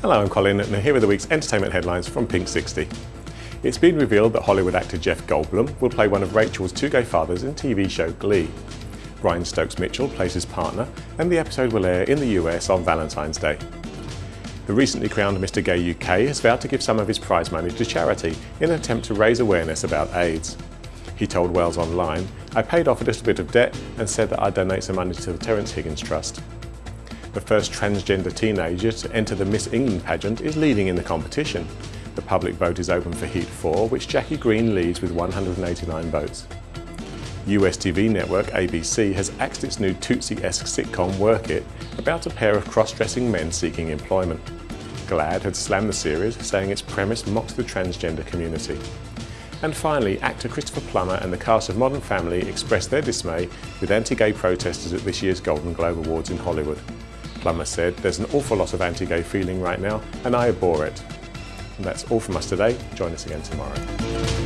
Hello, I'm Colin and here are the week's entertainment headlines from Pink 60. It's been revealed that Hollywood actor Jeff Goldblum will play one of Rachel's two gay fathers in TV show Glee. Brian Stokes Mitchell plays his partner and the episode will air in the US on Valentine's Day. The recently crowned Mr Gay UK has vowed to give some of his prize money to charity in an attempt to raise awareness about AIDS. He told Wales Online, I paid off a little bit of debt and said that I'd donate some money to the Terence Higgins Trust. The first transgender teenager to enter the Miss England pageant is leading in the competition. The public vote is open for Heat 4, which Jackie Green leads with 189 votes. US TV network ABC has axed its new Tootsie-esque sitcom Work It about a pair of cross-dressing men seeking employment. GLAAD had slammed the series, saying its premise mocks the transgender community. And finally, actor Christopher Plummer and the cast of Modern Family expressed their dismay with anti-gay protesters at this year's Golden Globe Awards in Hollywood. Plummer said, there's an awful lot of anti-gay feeling right now and I abhor it. And that's all from us today. Join us again tomorrow.